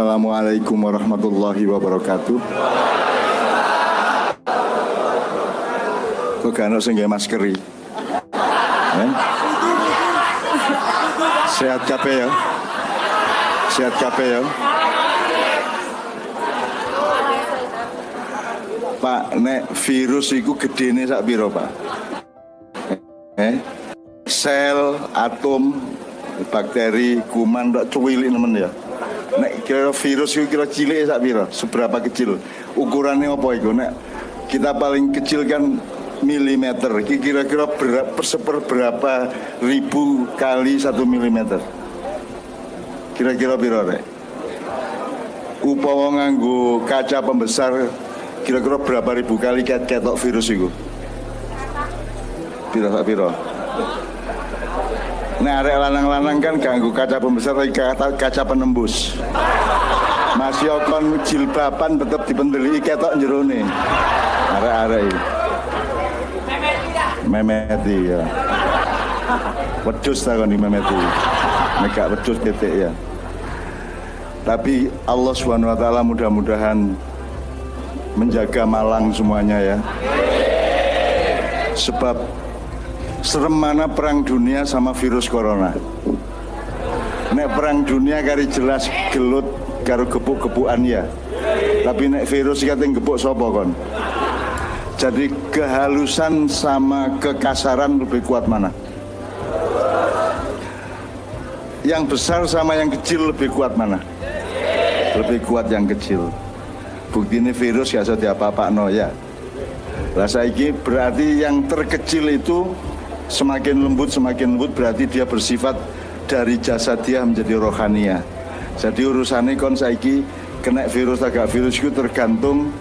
Assalamualaikum warahmatullahi wabarakatuh. Kok gak sing maskeri? Eh? Sehat kabeh ya? Sehat kabeh ya? Pak, nek virus iku gedene sak piro, Pak? Eh? Sel, atom, bakteri, kuman, tak cuwilik nemen ya. Nek kira virus itu kira cilik sak piro? Seberapa kecil? Ukurannya apa itu? Nek kita paling kecil kan milimeter. Kira-kira berapa seperberapa ribu kali satu milimeter? Kira-kira piro rek? Upawa nganggo kaca pembesar kira-kira berapa ribu kali ketok virus itu? Piro sak piro? Nah, arek lanang-lanang kan ganggu kaca pembesar tapi kaca, kaca penembus. Masih kon jilbaban tetap dipendeli ketok jerone. Arek-arek iki. Memeti ya. Wedus ta kon memeti. Nek wedus titik ya. Tapi Allah Subhanahu wa taala mudah-mudahan menjaga Malang semuanya ya. Sebab serem mana perang dunia sama virus corona? Nek perang dunia kari jelas gelut karo gepuk-gepukan ya. Tapi nek virus kata gepuk sopo kon? Jadi kehalusan sama kekasaran lebih kuat mana? Yang besar sama yang kecil lebih kuat mana? Lebih kuat yang kecil. Bukti ini virus ya sudah apa-apa no ya. Rasa ini berarti yang terkecil itu semakin lembut semakin lembut berarti dia bersifat dari jasa dia menjadi rohania. Jadi urusannya kon saiki kena virus agak virus itu tergantung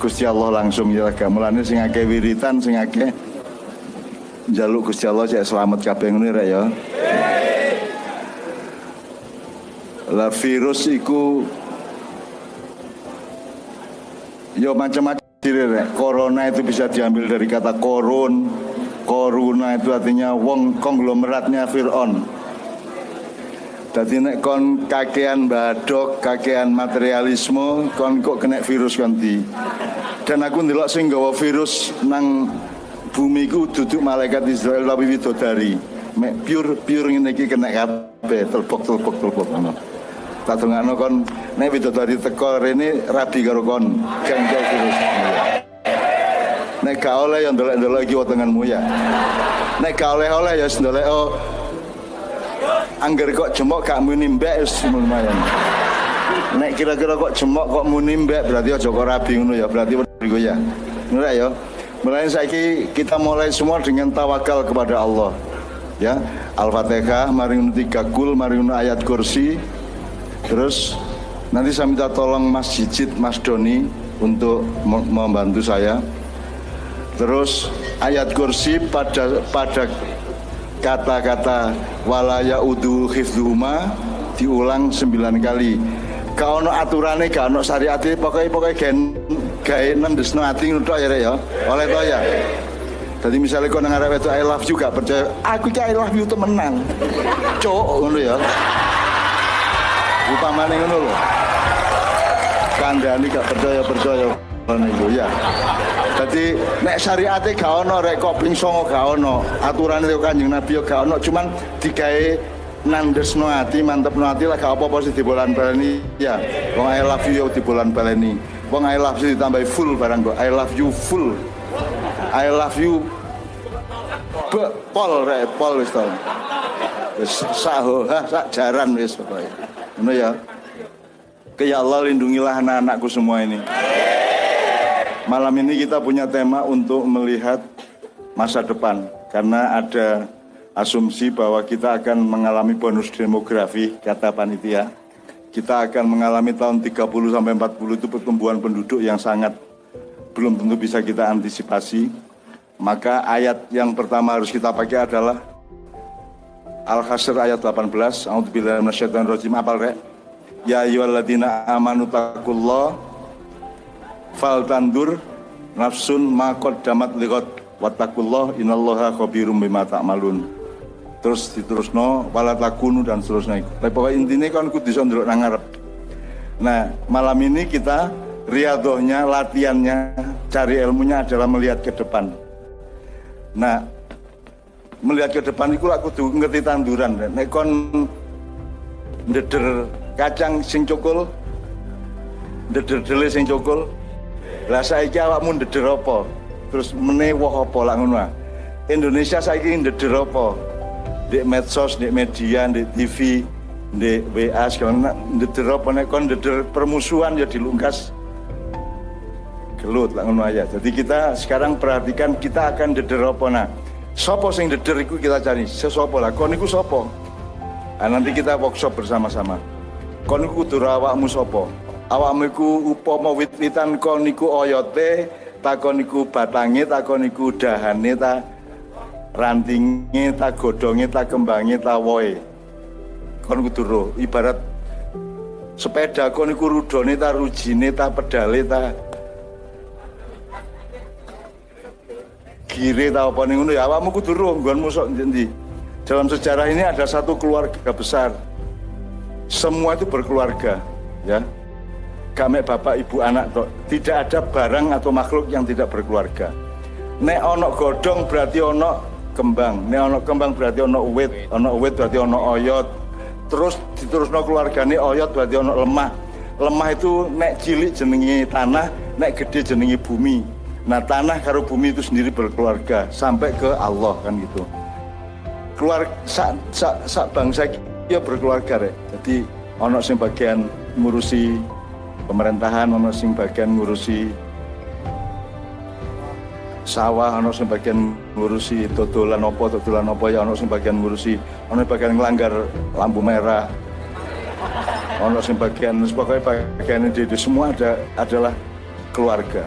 Gusti Allah langsung. Ya agak mulane sing akeh wiritan sing akeh jaluk Gusti Allah cek selamat kabeh ngene rek ya. Lah virus iku yo macam-macam corona itu bisa diambil dari kata korun Koruna itu artinya wong konglomeratnya Fir'aun jadi nek kon kakean badok, kakean materialisme, kon kok kena virus ganti. Dan aku ndelok sing gawa virus nang bumi ku duduk malaikat Israel tapi widodari. Mek pure pure ngene iki kena kabeh, telpok-telpok telpok ngono. Tak dongakno kon nek widodari teko rene rabi karo kon, gak virus. Nek gak oleh yang ndelok-ndelok iki wetenganmu ya. Nek gak oleh-oleh ya ndelok oh angger kok jemok gak muni mbek wis lumayan. Nek kira-kira kok jemok kok muni mbek berarti aja kok rabi ngono ya, berarti iku ya. Ngono ya. Mulai saiki kita mulai semua dengan tawakal kepada Allah. Ya, Al-Fatihah, mari tiga kul, mari ayat kursi. Terus nanti saya minta tolong Mas Jijit, Mas Doni untuk membantu saya. Terus ayat kursi pada pada kata-kata walaya udu hifduma diulang sembilan kali. Kau no aturannya, kau no syariatnya, pokoknya pokoknya gen gaya nendesno hati nutuk ya ya, oleh to ya. Jadi misalnya kau dengar itu I love you gak percaya, aku ki I love you temenan, cok ngono ya. Upamane ngono loh. Kandani gak percaya percaya ngono ya. Jadi nek syariate gak ono rek kopling songo gak ono. Aturane karo Kanjeng Nabi yo gak ono, cuman digawe nandesno ati, mantepno ati lah gak apa-apa sih di bulan baleni. Ya, wong I love you di bulan baleni. Wong I love you ditambahi full barang kok. I love you full. I love you Be, pol rek, pol wis to. Wis saho, ha, sak jaran wis pokoke. Ngono ya. Ke ya Allah lindungilah anak-anakku semua ini. Malam ini kita punya tema untuk melihat masa depan karena ada asumsi bahwa kita akan mengalami bonus demografi kata panitia. Kita akan mengalami tahun 30 sampai 40 itu pertumbuhan penduduk yang sangat belum tentu bisa kita antisipasi. Maka ayat yang pertama harus kita pakai adalah Al-Hasr ayat 18. A'udzubillahi minasyaitonir Apal rek? Ya ayyuhalladzina amanu taqullah fal tandur nafsun makot damat liqat wattaqullah innallaha khabirum bima ta'malun. Terus diterusno wala takunu dan seterusnya. Tapi pokoknya intinya kan kudu iso ndelok nang ngarep. Nah, malam ini kita riadohnya, latihannya, cari ilmunya adalah melihat ke depan. Nah, melihat ke depan itu aku tuh ngerti tanduran. Nek kon ndeder kacang sing cukul, ndeder dele sing cukul. Lah saiki awakmu ndeder apa? Terus meneh woh apa lah ngono. Indonesia saiki ndeder apa? Di medsos, di media, di TV, di WA segala ndeder apa nek kon ndeder permusuhan ya dilungkas gelut lah ngono aja. Jadi kita sekarang perhatikan kita akan ndeder apa nah. Sopo sing deder iku kita cari. Sesopo lah. Kon iku sopo? Nah, nanti kita workshop bersama-sama. Kon iku kudu awakmu sopo? Awakmu iku upama wit-witan kon iku oyote, ta kon iku batange, ta kon iku dahane, ta rantinge, ta godonge, ta kembange, ta woe. Ibarat sepeda kon iku rudone, ta rujine, ta pedale, ta gire tahu apa nih ya awakmu kudu roh nggonmu sok endi dalam sejarah ini ada satu keluarga besar. Semua itu berkeluarga ya kami bapak ibu anak toh. tidak ada barang atau makhluk yang tidak berkeluarga nek ono godong berarti ono kembang nek ono kembang berarti ono uwit ono uwit berarti ono oyot terus diterusno keluargane oyot berarti ono lemah lemah itu nek cilik jenengi tanah nek gede jenengi bumi Nah tanah karo bumi itu sendiri berkeluarga sampai ke Allah kan gitu. Keluar sak sak sak bangsa ya berkeluarga rek. Jadi ono sing bagian ngurusi pemerintahan, ono sing bagian ngurusi sawah, ono sing bagian ngurusi totolan opo, totolan opo ya ono sing bagian ngurusi, ono bagian ngelanggar lampu merah. Ono sing bagian pokoknya bagian ini semua ada adalah keluarga.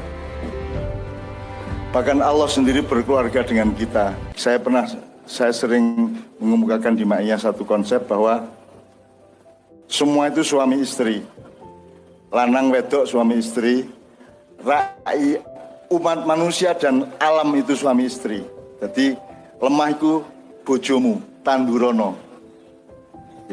Bahkan Allah sendiri berkeluarga dengan kita. Saya pernah, saya sering mengemukakan di Ma'iyah satu konsep bahwa semua itu suami istri. Lanang wedok suami istri, rai umat manusia dan alam itu suami istri. Jadi lemah itu bojomu, tandurono.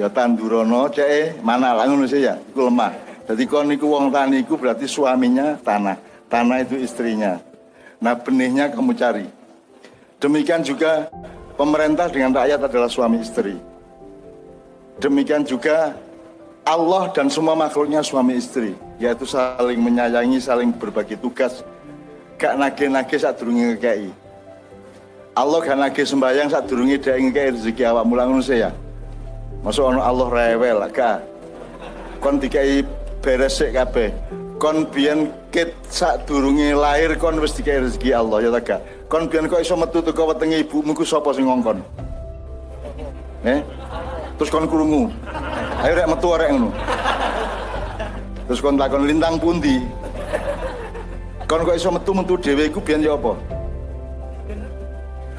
Ya tandurono cek mana lah ngono ya, itu lemah. Jadi kon niku wong tani iku berarti suaminya tanah, tanah itu istrinya. Nah benihnya kamu cari. Demikian juga pemerintah dengan rakyat adalah suami istri. Demikian juga Allah dan semua makhluknya suami istri, yaitu saling menyayangi, saling berbagi tugas. Gak nage-nage saat durungi ngekei. Allah gak nage sembahyang saat durungi dia ngekei rezeki awak mulang saya. Masuk Allah rewel, gak. Kon dikai beres sik kabeh kon biyen ket sak durunge lahir kon wis dikai rezeki Allah ya ta kon biyen kok iso metu teko wetenge ibumu ku sapa sing ngongkon eh terus kon krungu ayo rek metu arek ngono. Terus kon takon lintang pundi? Kon kok iso metu-metu dhewe iku biyen ya apa?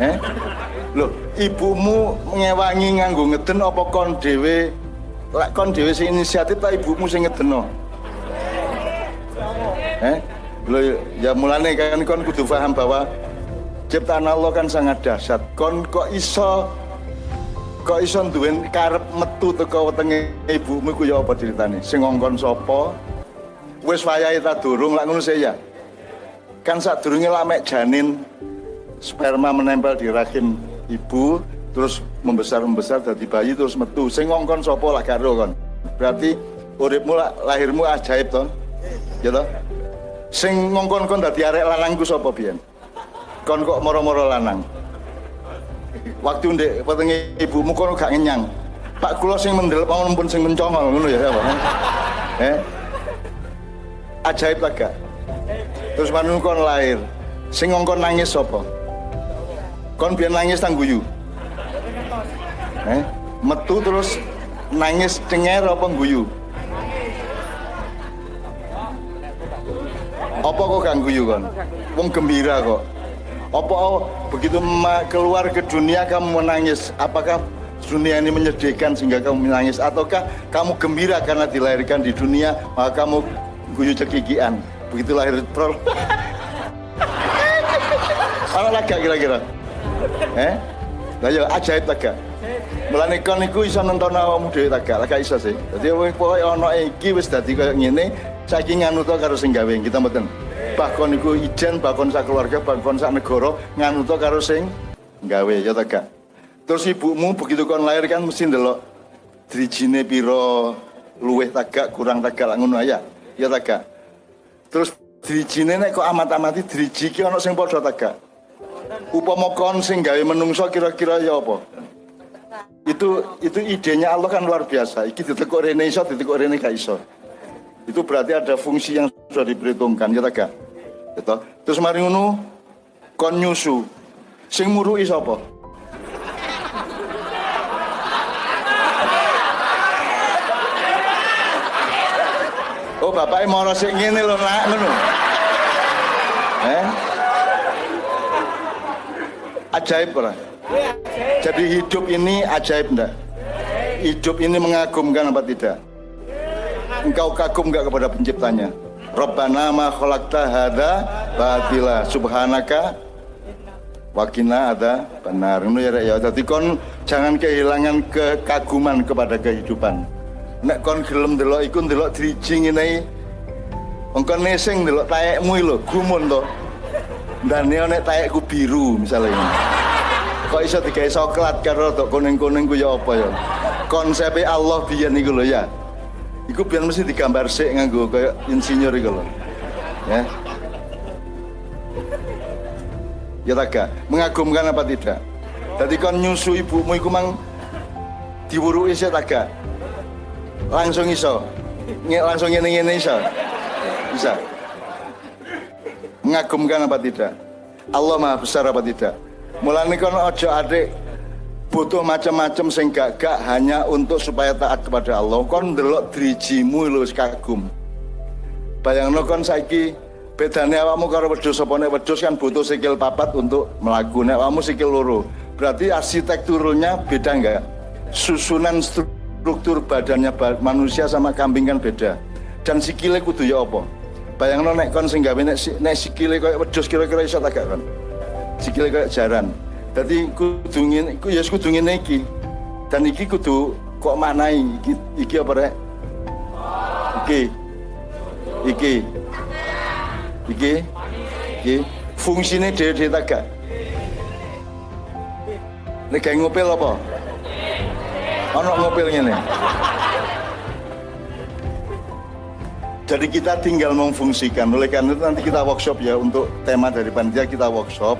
Eh lho ibumu ngewangi nganggo ngeden apa kon dhewe? Lek kon dhewe sing inisiatif ta ibumu sing ngedeno? Eh? Lo ya mulane kan kon kudu paham bahwa ciptaan Allah kan sangat dahsyat. Kon kok iso kok iso duwe karep metu teko wetenge ibumu ku ya apa ceritane? Sing ngongkon sapa? Wis wayahe ta durung lak ngono ya. Kan sak durunge lak mek janin sperma menempel di rahim ibu terus membesar membesar dari bayi terus metu sing ngongkon sapa lah karo kon berarti uripmu lahirmu ajaib toh ya toh Sing ngongkon kon dadi arek lanang ku sapa biyen? Kon kok moro-moro lanang. Waktu ndek wetenge ibumu kono gak ngenyang. Pak kula sing mendel pun sing mencongol ngono ya apa? Eh? Ajaib lah gak? Terus manun kon lahir. Sing ngongkon nangis sapa? Kon biyen nangis tang guyu. Eh? Metu terus nangis cenger apa guyu? Apa kok gak guyu kon? Wong gembira kok. Apa oh, begitu keluar ke dunia kamu menangis? Apakah dunia ini menyedihkan sehingga kamu menangis ataukah kamu gembira karena dilahirkan di dunia maka kamu guyu cekikian begitu lahir troll mana lagi kira-kira eh Lah ya ajaib gak? Mulane kon niku iso nonton awakmu dhewe? Lah gak iso sih. Dadi pokoke ana iki wis dadi koyo ngene, saiki nganut karo sing gawe kita mboten. Bahkan niku ijen, bahkan sak keluarga, bahkan sak negara nganut karo sing gawe ya ta gak? Terus ibumu begitu kon lahir kan mesti ndelok drijine piro luweh tagak kurang tagak ngono ya. Ya tagak. Terus drijine nek kok amat-amati driji ki ana sing padha tagak. Upama kon sing gawe menungso kira-kira ya apa? Itu itu idenya Allah kan luar biasa. Iki ditekuk rene iso, ditekuk rene gak iso. Itu berarti ada fungsi yang sudah diperhitungkan ya tagak. Gitu. Terus mari ngono kon nyusu. Sing muruki sapa? Oh bapaknya mau sik ngene lho nak ngono. Eh? Ajaib ora? Jadi hidup ini ajaib enggak? Hidup ini mengagumkan apa tidak? Engkau kagum enggak kepada penciptanya? Rabbana ma khalaqta hadza batila. Subhanaka wakina ada benar ini ya ya. Jadi kon jangan kehilangan kekaguman kepada kehidupan. Nek kon gelem delok iku delok driji ngene engko nesing delok taekmu lho gumun to. Ndane nek taekku biru misalnya ini kok iso digawe coklat karo tok kuning-kuning ku ya apa ya? Konsepnya Allah biyen iku lho ya iku biyen mesti digambar sik nganggo kaya insinyur iku lho. Ya. Ya tak mengagumkan apa tidak? Jadi kon nyusu ibumu iku mang diwuruki tak langsung iso. Nge- langsung ngene ngene iso? Bisa. Mengagumkan apa tidak? Allah maha besar apa tidak? Mulane kon ojo adik butuh macam-macam sing gak gak hanya untuk supaya taat kepada Allah. Kon ndelok drijimu lho kagum. Bayangno kon saiki bedane awakmu karo wedhus apa? Nek wedhus kan butuh sikil papat untuk melaku nek awakmu sikil loro berarti arsitekturnya beda enggak susunan struktur badannya ba- manusia sama kambing kan beda. Dan sikile kudu ya apa? Bayangno nek kon sing gawe nek, si- nek sikile koyo wedhus kira-kira iso tak gak kon? Sikile koyo jaran dadi kudu ngene iku ya kudu ngene iki. Dan iki kudu kok maknai iki, iki apa rek? Iki. Iki. Iki. Iki. Fungsine dhewe-dhewe tak gak? Nek gawe ngopel apa? Ono ngopel ngene. Jadi kita tinggal memfungsikan oleh karena itu nanti kita workshop ya untuk tema dari panitia kita workshop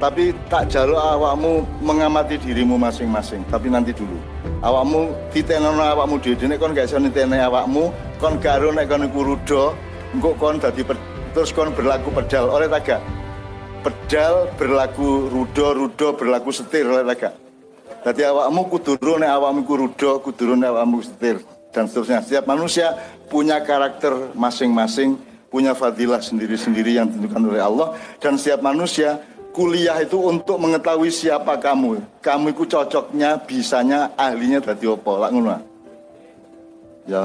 tapi tak jaluk awakmu mengamati dirimu masing-masing. Tapi nanti dulu. Awakmu ditenono awakmu dhewe. Nek kon gak iso nitene awakmu kon garo nek kon iku engko kon dadi terus kon berlaku pedal. Oleh taga pedal berlaku rudo rudo berlaku setir. Oleh taga jadi awakmu kuduru nek awakmu iku kuduru nek awakmu setir dan seterusnya. Setiap manusia punya karakter masing-masing punya fadilah sendiri-sendiri yang ditentukan oleh Allah dan setiap manusia kuliah itu untuk mengetahui siapa kamu. Kamu itu cocoknya bisanya ahlinya tadi apa lak ngono ya.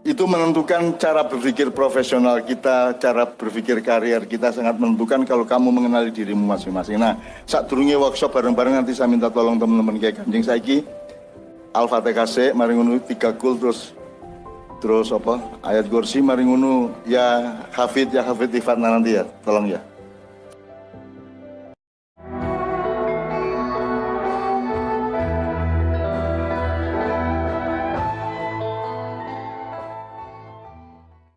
Itu menentukan cara berpikir profesional kita, cara berpikir karier kita sangat menentukan kalau kamu mengenali dirimu masing-masing. Nah, saat turunnya workshop bareng-bareng nanti saya minta tolong teman-teman kayak kanjeng saiki. Al-Fatihah sik, mari ngono tiga kul terus terus apa? Ayat kursi mari ngono. Ya hafid ya hafid ifatna nanti ya. Tolong ya